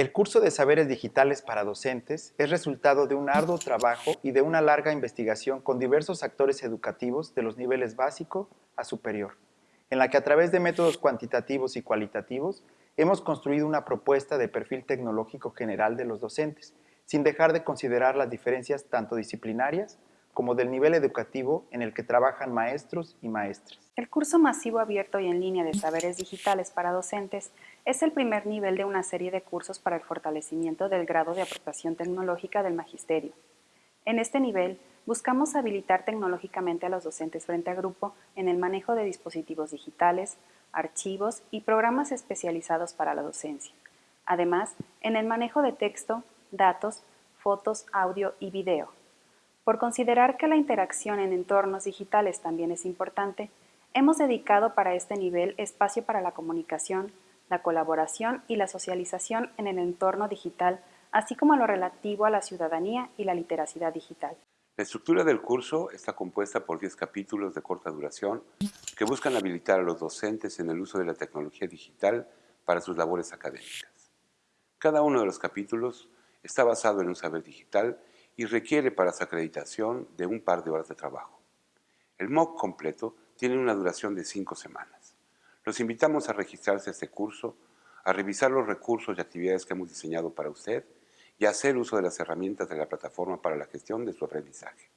El curso de Saberes Digitales para Docentes es resultado de un arduo trabajo y de una larga investigación con diversos actores educativos de los niveles básico a superior, en la que a través de métodos cuantitativos y cualitativos hemos construido una propuesta de perfil tecnológico general de los docentes, sin dejar de considerar las diferencias tanto disciplinarias como del nivel educativo en el que trabajan maestros y maestras. El curso masivo abierto y en línea de saberes digitales para docentes es el primer nivel de una serie de cursos para el fortalecimiento del grado de aportación tecnológica del magisterio. En este nivel, buscamos habilitar tecnológicamente a los docentes frente a grupo en el manejo de dispositivos digitales, archivos y programas especializados para la docencia. Además, en el manejo de texto, datos, fotos, audio y video. Por considerar que la interacción en entornos digitales también es importante, hemos dedicado para este nivel espacio para la comunicación, la colaboración y la socialización en el entorno digital, así como lo relativo a la ciudadanía y la literacidad digital. La estructura del curso está compuesta por 10 capítulos de corta duración que buscan habilitar a los docentes en el uso de la tecnología digital para sus labores académicas. Cada uno de los capítulos está basado en un saber digital y requiere para su acreditación de un par de horas de trabajo. El MOOC completo tiene una duración de cinco semanas. Los invitamos a registrarse a este curso, a revisar los recursos y actividades que hemos diseñado para usted y a hacer uso de las herramientas de la plataforma para la gestión de su aprendizaje.